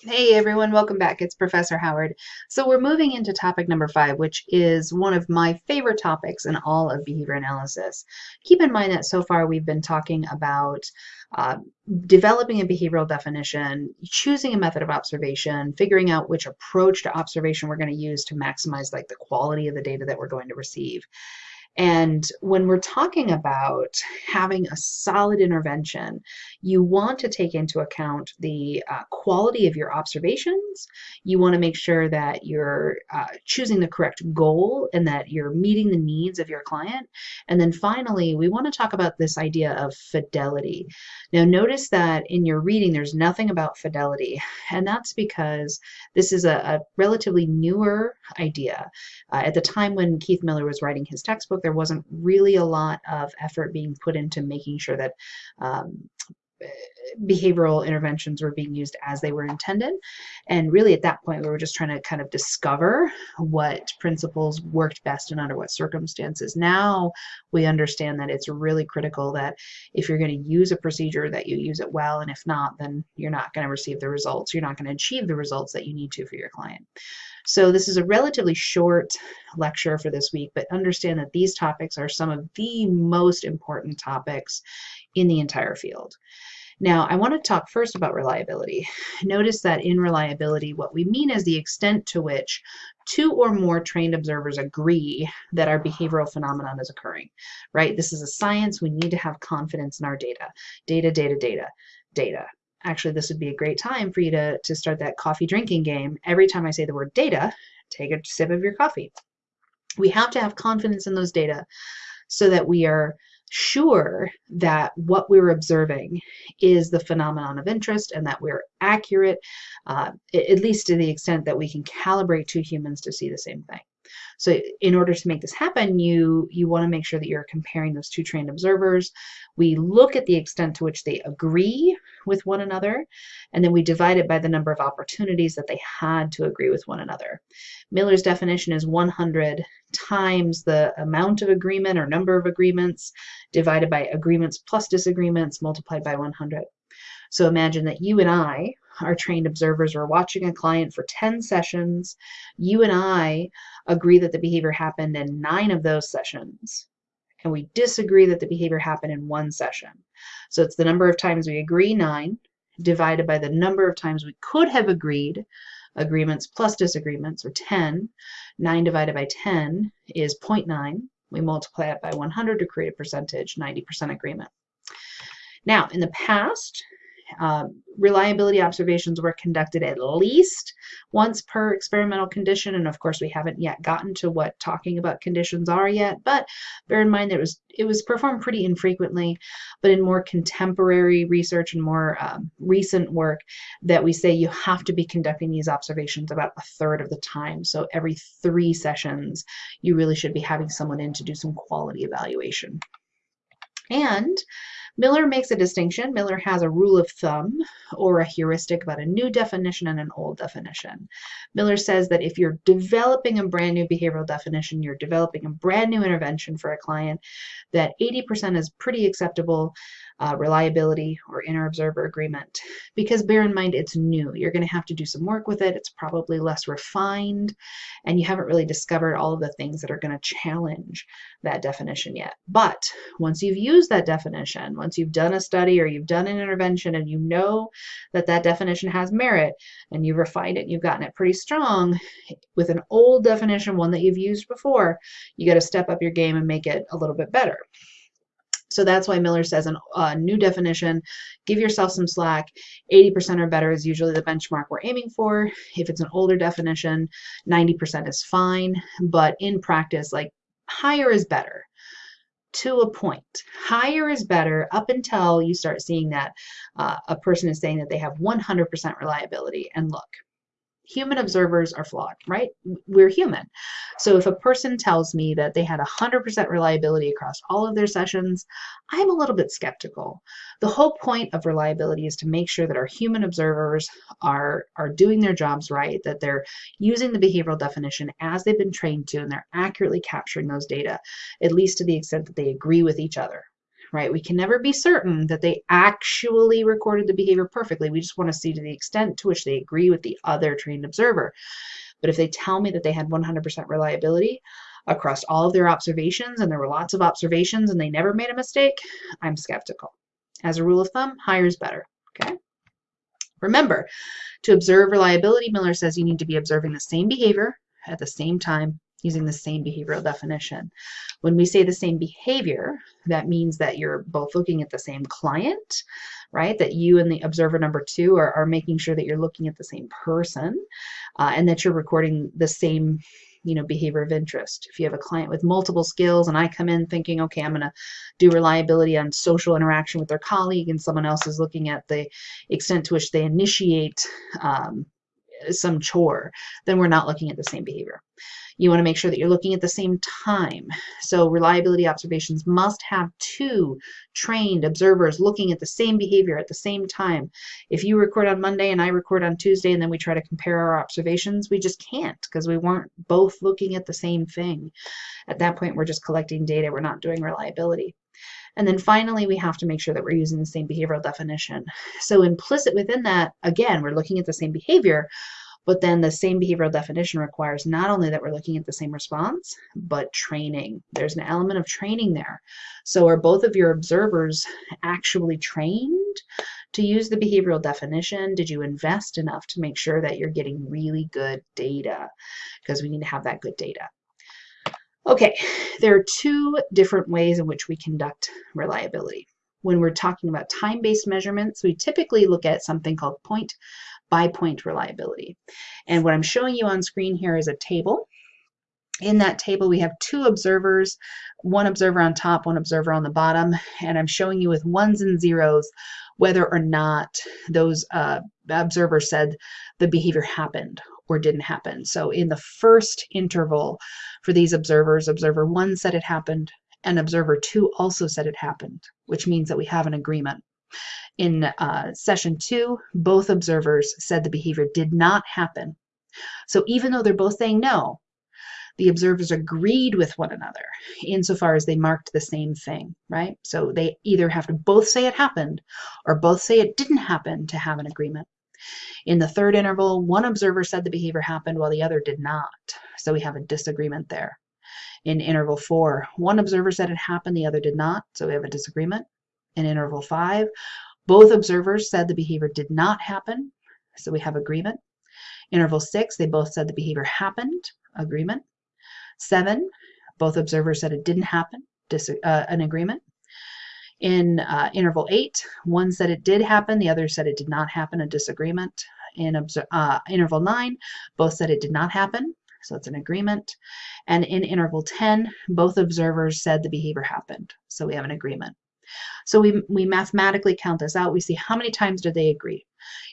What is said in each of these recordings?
Hey everyone, welcome back. It's Professor Howard. So we're moving into topic number five, which is one of my favorite topics in all of behavior analysis. Keep in mind that so far we've been talking about uh, developing a behavioral definition, choosing a method of observation, figuring out which approach to observation we're going to use to maximize like the quality of the data that we're going to receive. And when we're talking about having a solid intervention, you want to take into account the uh, quality of your observations. You want to make sure that you're uh, choosing the correct goal and that you're meeting the needs of your client. And then finally, we want to talk about this idea of fidelity. Now, notice that in your reading, there's nothing about fidelity, and that's because this is a, a relatively newer idea. Uh, at the time when Keith Miller was writing his textbook, there wasn't really a lot of effort being put into making sure that um, behavioral interventions were being used as they were intended. And really at that point, we were just trying to kind of discover what principles worked best and under what circumstances. Now we understand that it's really critical that if you're going to use a procedure that you use it well, and if not, then you're not going to receive the results. You're not going to achieve the results that you need to for your client. So this is a relatively short lecture for this week, but understand that these topics are some of the most important topics in the entire field. Now, I want to talk first about reliability. Notice that in reliability, what we mean is the extent to which two or more trained observers agree that our behavioral phenomenon is occurring, right? This is a science. We need to have confidence in our data. Data, data, data, data actually this would be a great time for you to, to start that coffee drinking game. Every time I say the word data, take a sip of your coffee. We have to have confidence in those data so that we are sure that what we're observing is the phenomenon of interest and that we're accurate, uh, at least to the extent that we can calibrate two humans to see the same thing. So in order to make this happen, you, you want to make sure that you're comparing those two trained observers. We look at the extent to which they agree with one another, and then we divide it by the number of opportunities that they had to agree with one another. Miller's definition is 100 times the amount of agreement or number of agreements divided by agreements plus disagreements multiplied by 100. So imagine that you and I our trained observers are watching a client for 10 sessions. You and I agree that the behavior happened in nine of those sessions. And we disagree that the behavior happened in one session. So it's the number of times we agree, nine, divided by the number of times we could have agreed, agreements plus disagreements, or 10. 9 divided by 10 is 0.9. We multiply it by 100 to create a percentage, 90% agreement. Now, in the past, um, reliability observations were conducted at least once per experimental condition, and of course we haven't yet gotten to what talking about conditions are yet, but bear in mind that it was, it was performed pretty infrequently, but in more contemporary research and more um, recent work that we say you have to be conducting these observations about a third of the time. So every three sessions, you really should be having someone in to do some quality evaluation. And Miller makes a distinction. Miller has a rule of thumb or a heuristic about a new definition and an old definition. Miller says that if you're developing a brand new behavioral definition, you're developing a brand new intervention for a client, that 80% is pretty acceptable uh, reliability or inter-observer agreement. Because bear in mind, it's new. You're going to have to do some work with it. It's probably less refined, and you haven't really discovered all of the things that are going to challenge that definition yet. But once you've used that definition, once you've done a study or you've done an intervention and you know that that definition has merit and you've refined it and you've gotten it pretty strong, with an old definition, one that you've used before, you got to step up your game and make it a little bit better. So that's why Miller says a uh, new definition, give yourself some slack. 80% or better is usually the benchmark we're aiming for. If it's an older definition, 90% is fine. But in practice, like higher is better to a point. Higher is better up until you start seeing that uh, a person is saying that they have 100% reliability. And look, human observers are flawed, right? We're human. So if a person tells me that they had 100% reliability across all of their sessions, I'm a little bit skeptical. The whole point of reliability is to make sure that our human observers are, are doing their jobs right, that they're using the behavioral definition as they've been trained to, and they're accurately capturing those data, at least to the extent that they agree with each other right? We can never be certain that they actually recorded the behavior perfectly. We just want to see to the extent to which they agree with the other trained observer. But if they tell me that they had 100% reliability across all of their observations and there were lots of observations and they never made a mistake, I'm skeptical. As a rule of thumb, higher is better, okay? Remember, to observe reliability, Miller says you need to be observing the same behavior at the same time using the same behavioral definition. When we say the same behavior, that means that you're both looking at the same client, right? That you and the observer number two are, are making sure that you're looking at the same person uh, and that you're recording the same you know behavior of interest if you have a client with multiple skills and i come in thinking okay i'm going to do reliability on social interaction with their colleague and someone else is looking at the extent to which they initiate um, some chore then we're not looking at the same behavior you want to make sure that you're looking at the same time. So reliability observations must have two trained observers looking at the same behavior at the same time. If you record on Monday and I record on Tuesday and then we try to compare our observations, we just can't because we weren't both looking at the same thing. At that point, we're just collecting data. We're not doing reliability. And then finally, we have to make sure that we're using the same behavioral definition. So implicit within that, again, we're looking at the same behavior, but then the same behavioral definition requires not only that we're looking at the same response, but training. There's an element of training there. So are both of your observers actually trained to use the behavioral definition? Did you invest enough to make sure that you're getting really good data? Because we need to have that good data. Okay, there are two different ways in which we conduct reliability. When we're talking about time-based measurements, we typically look at something called point by point reliability. And what I'm showing you on screen here is a table. In that table, we have two observers, one observer on top, one observer on the bottom, and I'm showing you with ones and zeros whether or not those uh, observers said the behavior happened or didn't happen. So in the first interval for these observers, observer one said it happened, and observer two also said it happened, which means that we have an agreement. In uh, session two, both observers said the behavior did not happen. So even though they're both saying no, the observers agreed with one another insofar as they marked the same thing, right? So they either have to both say it happened or both say it didn't happen to have an agreement. In the third interval, one observer said the behavior happened while the other did not. So we have a disagreement there. In interval four, one observer said it happened, the other did not. So we have a disagreement. In interval five, both observers said the behavior did not happen, so we have agreement. Interval six, they both said the behavior happened, agreement. Seven, both observers said it didn't happen, uh, an agreement. In uh, interval eight, one said it did happen, the other said it did not happen, a disagreement. In uh, interval nine, both said it did not happen, so it's an agreement. And in interval 10, both observers said the behavior happened, so we have an agreement. So we, we mathematically count this out. We see how many times do they agree.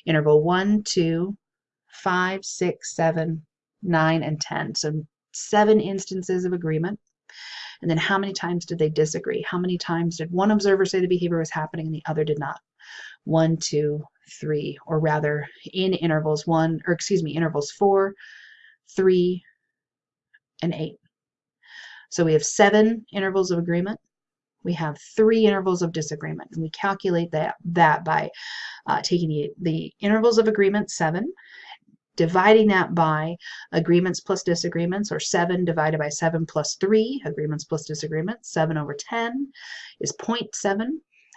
Interval 1, 2, 5, 6, 7, 9, and 10. So seven instances of agreement. And then how many times did they disagree? How many times did one observer say the behavior was happening and the other did not? One, two, three, or rather in intervals one, or excuse me, intervals four, three, and eight. So we have seven intervals of agreement we have three intervals of disagreement. And we calculate that, that by uh, taking the, the intervals of agreement, seven, dividing that by agreements plus disagreements, or 7 divided by 7 plus 3, agreements plus disagreements, 7 over 10 is 0.7,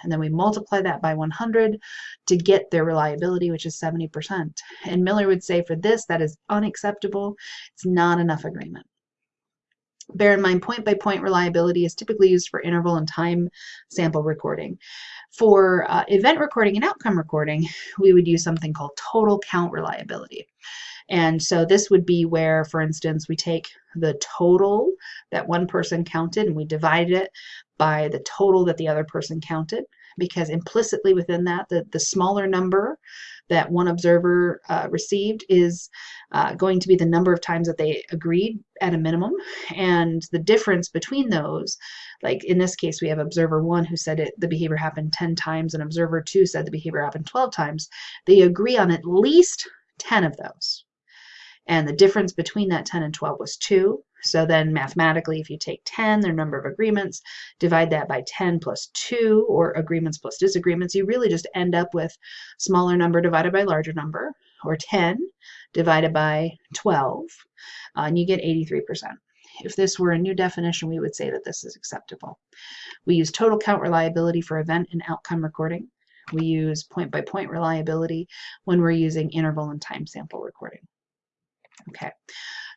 and then we multiply that by 100 to get their reliability, which is 70%. And Miller would say for this, that is unacceptable. It's not enough agreement. Bear in mind, point-by-point -point reliability is typically used for interval and time sample recording. For uh, event recording and outcome recording, we would use something called total count reliability. And so this would be where, for instance, we take the total that one person counted and we divide it by the total that the other person counted because implicitly within that, the, the smaller number that one observer uh, received is uh, going to be the number of times that they agreed at a minimum. And the difference between those, like in this case, we have observer one who said it, the behavior happened 10 times, and observer two said the behavior happened 12 times. They agree on at least 10 of those. And the difference between that 10 and 12 was 2. So then mathematically, if you take 10, their number of agreements, divide that by 10 plus 2, or agreements plus disagreements, you really just end up with smaller number divided by larger number, or 10 divided by 12, uh, and you get 83%. If this were a new definition, we would say that this is acceptable. We use total count reliability for event and outcome recording. We use point-by-point -point reliability when we're using interval and time sample recording. Okay,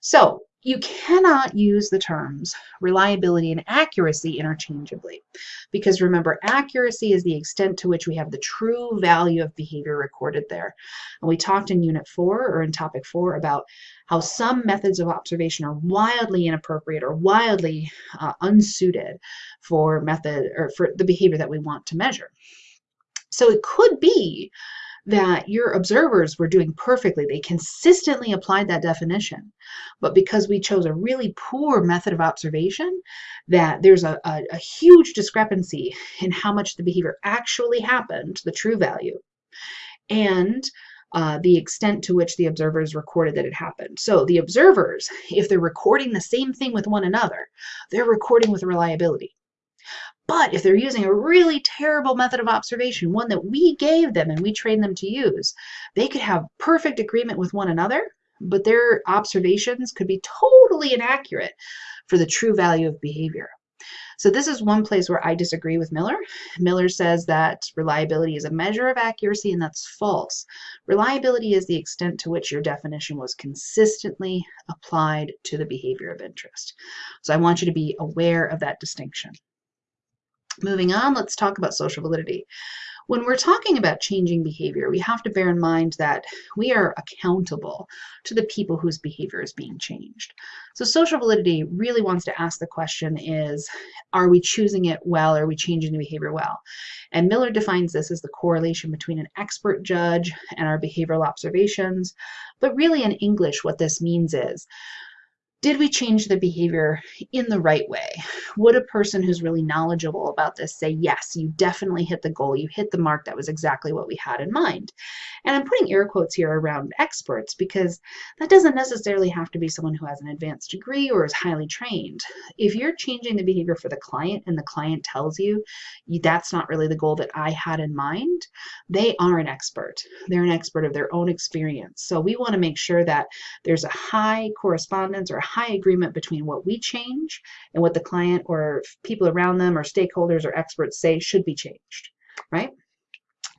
so you cannot use the terms reliability and accuracy interchangeably because remember accuracy is the extent to which we have the true value of behavior recorded there. And we talked in unit 4 or in topic 4 about how some methods of observation are wildly inappropriate or wildly uh, unsuited for method or for the behavior that we want to measure. So it could be that your observers were doing perfectly. They consistently applied that definition. But because we chose a really poor method of observation, that there's a, a, a huge discrepancy in how much the behavior actually happened, the true value, and uh, the extent to which the observers recorded that it happened. So the observers, if they're recording the same thing with one another, they're recording with reliability. But if they're using a really terrible method of observation, one that we gave them and we trained them to use, they could have perfect agreement with one another, but their observations could be totally inaccurate for the true value of behavior. So this is one place where I disagree with Miller. Miller says that reliability is a measure of accuracy, and that's false. Reliability is the extent to which your definition was consistently applied to the behavior of interest. So I want you to be aware of that distinction. Moving on, let's talk about social validity. When we're talking about changing behavior, we have to bear in mind that we are accountable to the people whose behavior is being changed. So social validity really wants to ask the question is, are we choosing it well? Are we changing the behavior well? And Miller defines this as the correlation between an expert judge and our behavioral observations. But really in English, what this means is, did we change the behavior in the right way? Would a person who's really knowledgeable about this say, yes, you definitely hit the goal, you hit the mark, that was exactly what we had in mind? And I'm putting air quotes here around experts because that doesn't necessarily have to be someone who has an advanced degree or is highly trained. If you're changing the behavior for the client and the client tells you that's not really the goal that I had in mind, they are an expert. They're an expert of their own experience. So we want to make sure that there's a high correspondence or high agreement between what we change and what the client or people around them or stakeholders or experts say should be changed, right?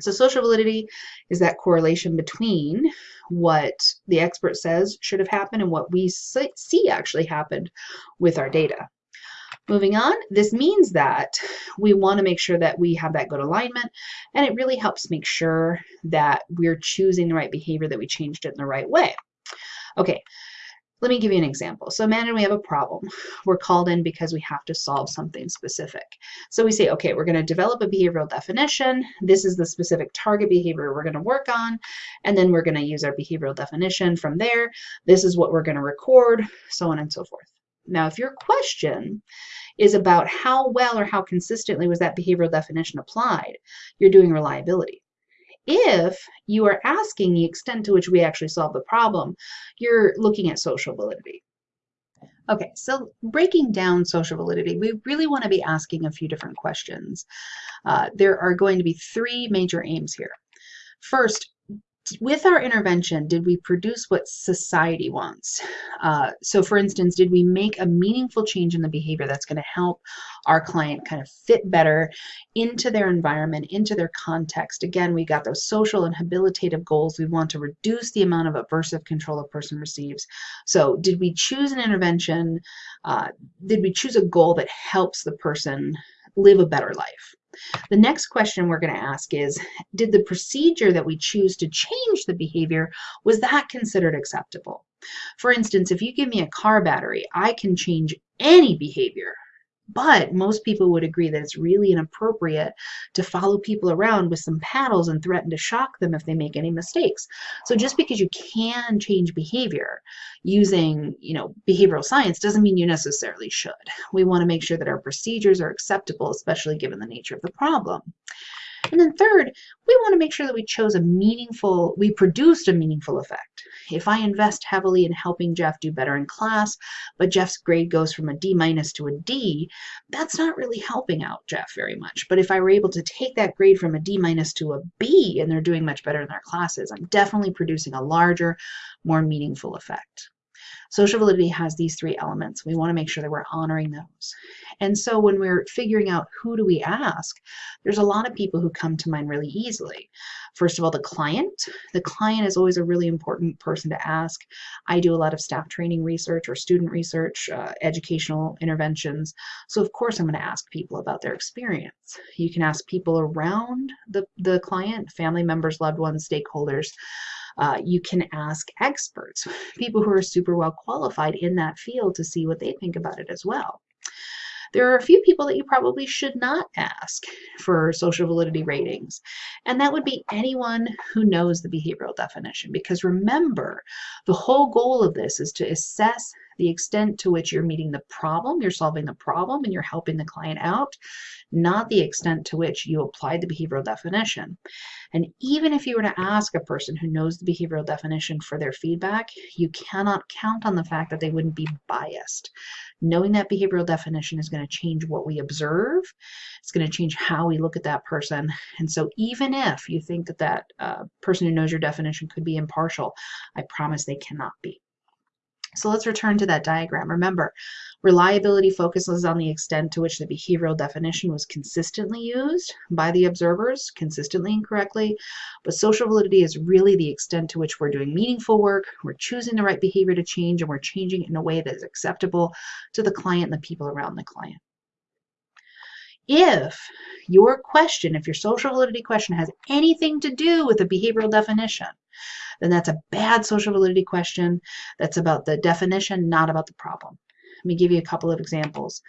So social validity is that correlation between what the expert says should have happened and what we see actually happened with our data. Moving on, this means that we want to make sure that we have that good alignment and it really helps make sure that we're choosing the right behavior, that we changed it in the right way. Okay, let me give you an example. So imagine we have a problem. We're called in because we have to solve something specific. So we say, okay, we're going to develop a behavioral definition. This is the specific target behavior we're going to work on. And then we're going to use our behavioral definition from there. This is what we're going to record, so on and so forth. Now, if your question is about how well or how consistently was that behavioral definition applied, you're doing reliability. If you are asking the extent to which we actually solve the problem, you're looking at social validity. Okay, so breaking down social validity, we really want to be asking a few different questions. Uh, there are going to be three major aims here. First, with our intervention, did we produce what society wants? Uh, so for instance, did we make a meaningful change in the behavior that's going to help our client kind of fit better into their environment, into their context? Again, we got those social and habilitative goals. We want to reduce the amount of aversive control a person receives. So did we choose an intervention? Uh, did we choose a goal that helps the person live a better life? The next question we're going to ask is, did the procedure that we choose to change the behavior, was that considered acceptable? For instance, if you give me a car battery, I can change any behavior but most people would agree that it's really inappropriate to follow people around with some paddles and threaten to shock them if they make any mistakes. So just because you can change behavior using, you know, behavioral science doesn't mean you necessarily should. We want to make sure that our procedures are acceptable, especially given the nature of the problem. And then third, we want to make sure that we chose a meaningful, we produced a meaningful effect. If I invest heavily in helping Jeff do better in class, but Jeff's grade goes from a D minus to a D, that's not really helping out Jeff very much. But if I were able to take that grade from a D minus to a B and they're doing much better in their classes, I'm definitely producing a larger, more meaningful effect. Social validity has these three elements. We want to make sure that we're honoring those. And so when we're figuring out who do we ask, there's a lot of people who come to mind really easily. First of all, the client. The client is always a really important person to ask. I do a lot of staff training research or student research, uh, educational interventions. So of course I'm going to ask people about their experience. You can ask people around the, the client, family members, loved ones, stakeholders. Uh, you can ask experts, people who are super well qualified in that field to see what they think about it as well. There are a few people that you probably should not ask for social validity ratings, and that would be anyone who knows the behavioral definition. Because remember, the whole goal of this is to assess the extent to which you're meeting the problem, you're solving the problem, and you're helping the client out, not the extent to which you applied the behavioral definition. And even if you were to ask a person who knows the behavioral definition for their feedback, you cannot count on the fact that they wouldn't be biased. Knowing that behavioral definition is going to change what we observe, it's going to change how we look at that person. And so even if you think that that uh, person who knows your definition could be impartial, I promise they cannot be. So let's return to that diagram. Remember, reliability focuses on the extent to which the behavioral definition was consistently used by the observers, consistently and correctly. But social validity is really the extent to which we're doing meaningful work, we're choosing the right behavior to change, and we're changing it in a way that is acceptable to the client and the people around the client. If your question, if your social validity question has anything to do with a behavioral definition, then that's a bad social validity question. That's about the definition, not about the problem. Let me give you a couple of examples.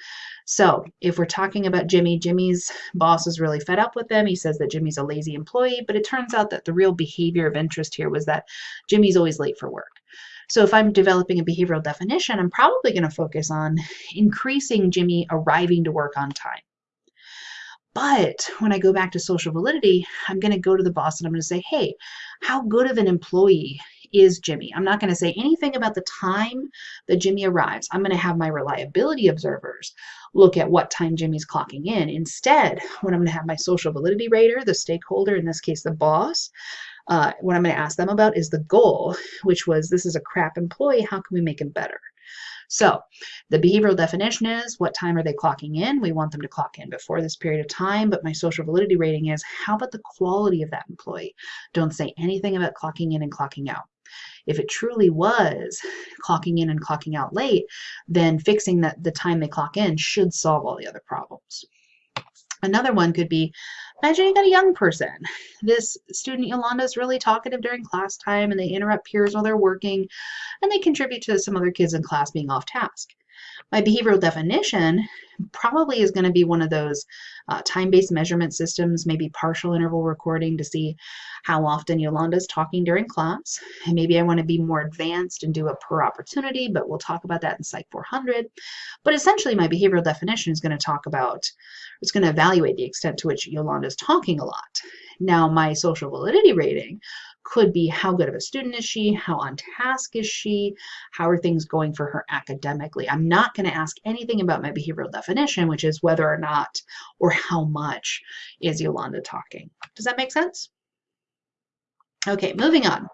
So if we're talking about Jimmy, Jimmy's boss is really fed up with him. He says that Jimmy's a lazy employee, but it turns out that the real behavior of interest here was that Jimmy's always late for work. So if I'm developing a behavioral definition, I'm probably going to focus on increasing Jimmy arriving to work on time. But when I go back to social validity, I'm going to go to the boss and I'm going to say, hey, how good of an employee is Jimmy? I'm not going to say anything about the time that Jimmy arrives. I'm going to have my reliability observers look at what time Jimmy's clocking in. Instead, what I'm going to have my social validity rater, the stakeholder, in this case, the boss, uh, what I'm going to ask them about is the goal, which was this is a crap employee. How can we make him better? So the behavioral definition is what time are they clocking in? We want them to clock in before this period of time, but my social validity rating is how about the quality of that employee? Don't say anything about clocking in and clocking out. If it truly was clocking in and clocking out late, then fixing that the time they clock in should solve all the other problems. Another one could be, imagine you got a young person. This student Yolanda is really talkative during class time and they interrupt peers while they're working and they contribute to some other kids in class being off task. My behavioral definition probably is going to be one of those uh, time-based measurement systems, maybe partial interval recording to see how often Yolanda is talking during class. And maybe I want to be more advanced and do a per opportunity, but we'll talk about that in Psych 400. But essentially my behavioral definition is going to talk about, it's going to evaluate the extent to which Yolanda is talking a lot. Now my social validity rating could be how good of a student is she, how on task is she, how are things going for her academically. I'm not going to ask anything about my behavioral definition, which is whether or not or how much is Yolanda talking. Does that make sense? Okay, moving on.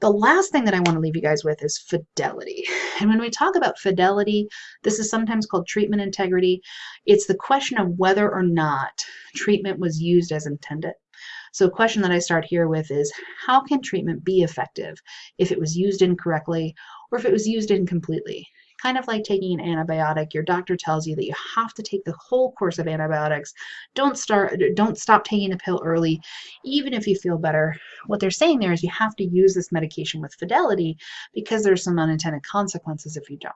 The last thing that I want to leave you guys with is fidelity. And when we talk about fidelity, this is sometimes called treatment integrity. It's the question of whether or not treatment was used as intended. So a question that I start here with is, how can treatment be effective if it was used incorrectly or if it was used incompletely? Kind of like taking an antibiotic, your doctor tells you that you have to take the whole course of antibiotics. Don't start, don't stop taking a pill early, even if you feel better. What they're saying there is you have to use this medication with fidelity because there's some unintended consequences if you don't.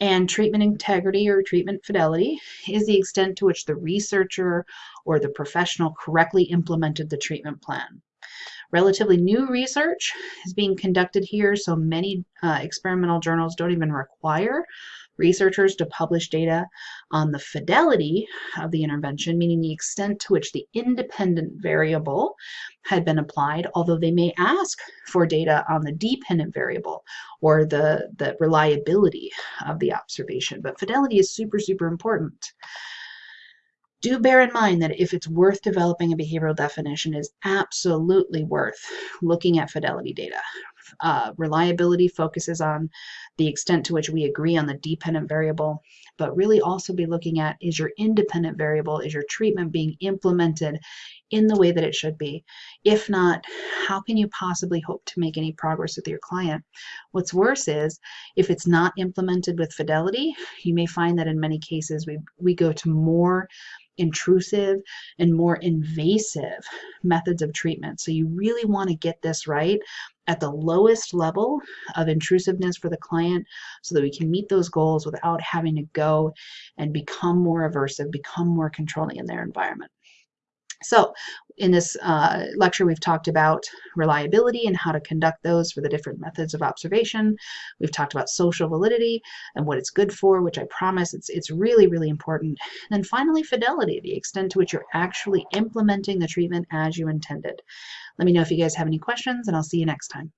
And treatment integrity or treatment fidelity is the extent to which the researcher or the professional correctly implemented the treatment plan. Relatively new research is being conducted here, so many uh, experimental journals don't even require researchers to publish data on the fidelity of the intervention, meaning the extent to which the independent variable had been applied, although they may ask for data on the dependent variable or the, the reliability of the observation. But fidelity is super, super important do bear in mind that if it's worth developing a behavioral definition is absolutely worth looking at fidelity data. Uh, reliability focuses on the extent to which we agree on the dependent variable, but really also be looking at is your independent variable, is your treatment being implemented in the way that it should be? If not, how can you possibly hope to make any progress with your client? What's worse is if it's not implemented with fidelity, you may find that in many cases we, we go to more intrusive and more invasive methods of treatment. So you really want to get this right at the lowest level of intrusiveness for the client so that we can meet those goals without having to go and become more aversive, become more controlling in their environment. So in this uh, lecture, we've talked about reliability and how to conduct those for the different methods of observation. We've talked about social validity and what it's good for, which I promise it's, it's really, really important. And then finally, fidelity, the extent to which you're actually implementing the treatment as you intended. Let me know if you guys have any questions, and I'll see you next time.